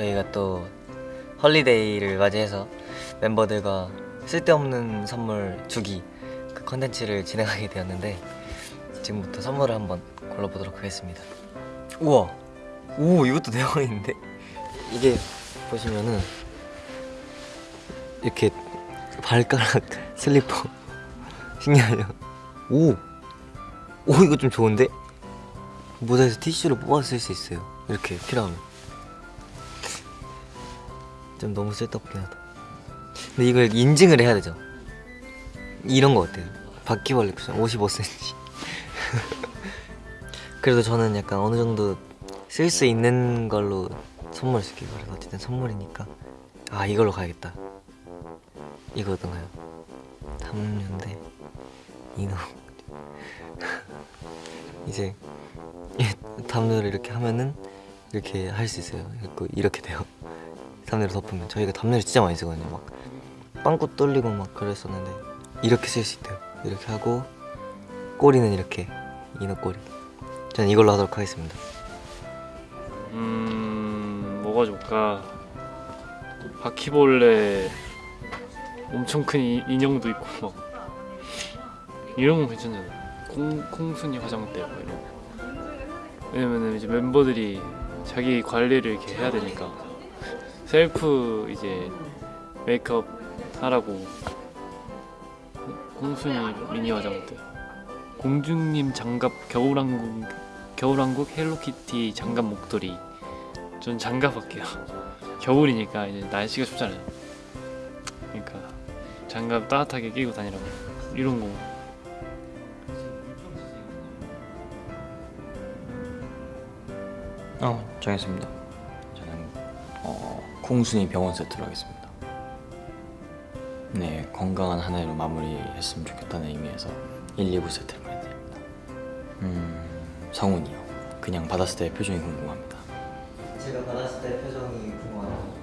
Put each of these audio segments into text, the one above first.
저희가 또 holiday를 맞이해서 멤버들과 쓸데없는 선물 주기 그 컨텐츠를 진행하게 되었는데 지금부터 선물을 한번 골라보도록 하겠습니다 우와 오 이것도 대박인데 이게 보시면은 이렇게 발가락 슬리퍼 신기하죠? 오! 오 이거 좀 좋은데? 모자에서 티슈를 뽑아 쓸 수 있어요 이렇게 필요하면 좀 너무 쓸데없긴 하다. 근데 이걸 인증을 해야 되죠. 이런 거 어때요? 바퀴벌레 쿠션 55cm 그래도 저는 약간 어느 정도 쓸 수 있는 걸로 선물 줄게요. 그래서 어쨌든 선물이니까. 아 이걸로 가야겠다. 이거 어떤가요? 담요인데 이놈. 이제 담요를 이렇게 하면은 이렇게 할 수 있어요. 이렇게, 돼요. 담요를 덮으면. 저희가 담요를 진짜 많이 쓰거든요. 막 빵꾸 뚫리고 막 그랬었는데 이렇게 쓸 수 있대요. 이렇게 하고 꼬리는 이렇게 이너 꼬리. 저는 이걸로 하도록 하겠습니다. 음 뭐가 좋을까? 바퀴벌레 엄청 큰 이- 인형도 있고 막 이런 건 괜찮잖아 콩, 콩순이 화장대 뭐 이런 거. 왜냐면은 이제 멤버들이 자기 관리를 이렇게 해야 되니까. 셀프 이제 메이크업 하라고. 콩순이 미니 화장대. 공주님 장갑 겨울왕국 겨울왕국 헬로키티 장갑 목도리. 전 장갑 할게요. 겨울이니까 이제 날씨가 춥잖아요. 그러니까 장갑 따뜻하게 끼고 다니라고. 이런 거 어 정했습니다. 저는 어, 콩순이 병원 세트로 하겠습니다. 네 건강한 한 해로 마무리했으면 좋겠다는 의미에서 1, 2부 세트를 보내드립니다. 음 성훈이요. 그냥 받았을 때 표정이 궁금합니다. 제가 받았을 때 표정이 궁금하네요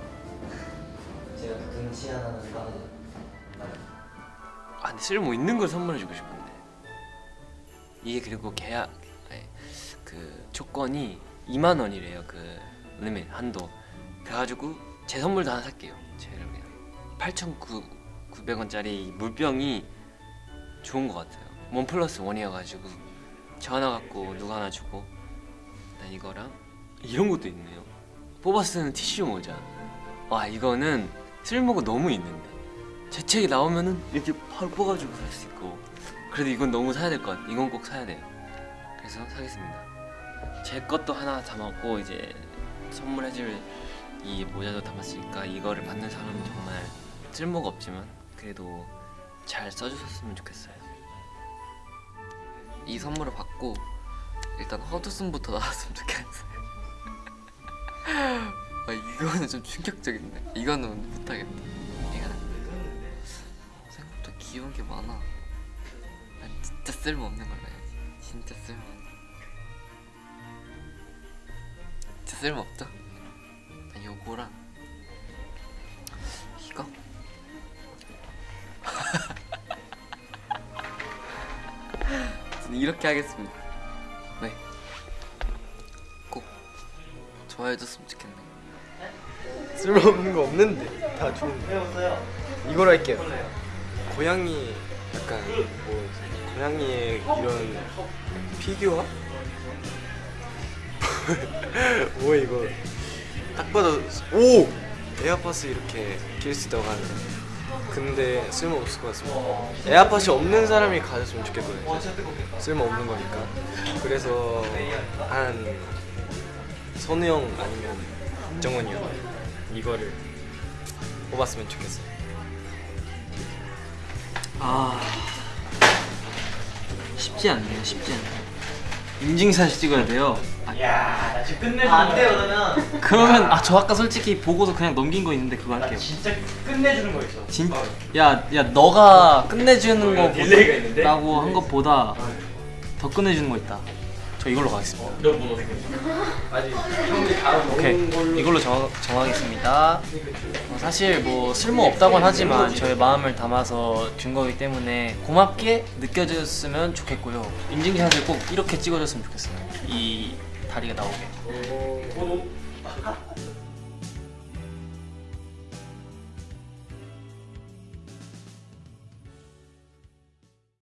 제가 그 등치 하나는 빠르죠 아 근데 쓸모 있는 걸 선물해주고 싶은데 이게 그리고 계약 아니, 그 조건이 2만 원이래요 그 리밋 한도. 그래가지고 제 선물도 하나 살게요 그냥 8,900원짜리 물병이 좋은 것 같아요. 원 플러스 원이어가지고 저 하나 갖고 누가 하나 주고. 난 이거랑 이런 것도 있네요. 뽑아 쓰는 티슈 모자. 와 이거는 쓸모가 너무 있는데. 제 책이 나오면은 이렇게 바로 뽑아주고 살 수 있고. 그래도 이건 너무 사야 될 것 같아 이건 꼭 사야 돼요. 그래서 사겠습니다 제 것도 하나 담았고 이제 선물해줄 이 모자도 담았으니까 이거를 받는 사람은 정말 쓸모가 없지만 그래도 잘 써주셨으면 좋겠어요 이 선물을 받고 일단 허드슨부터 나왔으면 좋겠어요. 아 이거는 좀 충격적인데 이거는 못하겠다. 이거는 생각보다 귀여운 게 많아. 난 진짜 쓸모없는 걸로 해야지. 진짜 쓸모없는. 진짜 쓸모없죠? 난 요거랑 이거 이렇게 하겠습니다. 네. 꼭 좋아해줬으면 좋겠네. 쓸모없는 거 없는데 다 좋은데 이걸 할게요 고양이 약간 뭐 고양이의 이런 피규어? 뭐야 이거? 딱 봐도 오! 에어팟을 이렇게 낄 수 있다고 하는데 근데 쓸모없을 것 같습니다. 에어팟이 없는 사람이 가졌으면 좋겠거든요. 쓸모없는 거니까. 그래서 한 선우 형 아니면 정원이 형 이거를 뽑았으면 좋겠어요. 아 쉽지 않네요 쉽지 않네. 인증샷 찍어야 돼요 안 돼요 그러면. 그러면 아 저 아까 솔직히 보고서 그냥 넘긴 거 있는데 그거 할게요. 진짜 끝내주는 거 있어. 진, 야, 야 너가 끝내주는 거라고 한 것보다 더 끝내주는 거 있다. 저 이걸로 가겠습니다. 오케이. 이걸로 정, 정하겠습니다. 어, 사실 뭐 쓸모 없다곤 하지만 저의 마음을 담아서 준 거기 때문에 고맙게 느껴졌으면 좋겠고요. 인증샷을 꼭 이렇게 찍어줬으면 좋겠어요. 이 다리가 나오게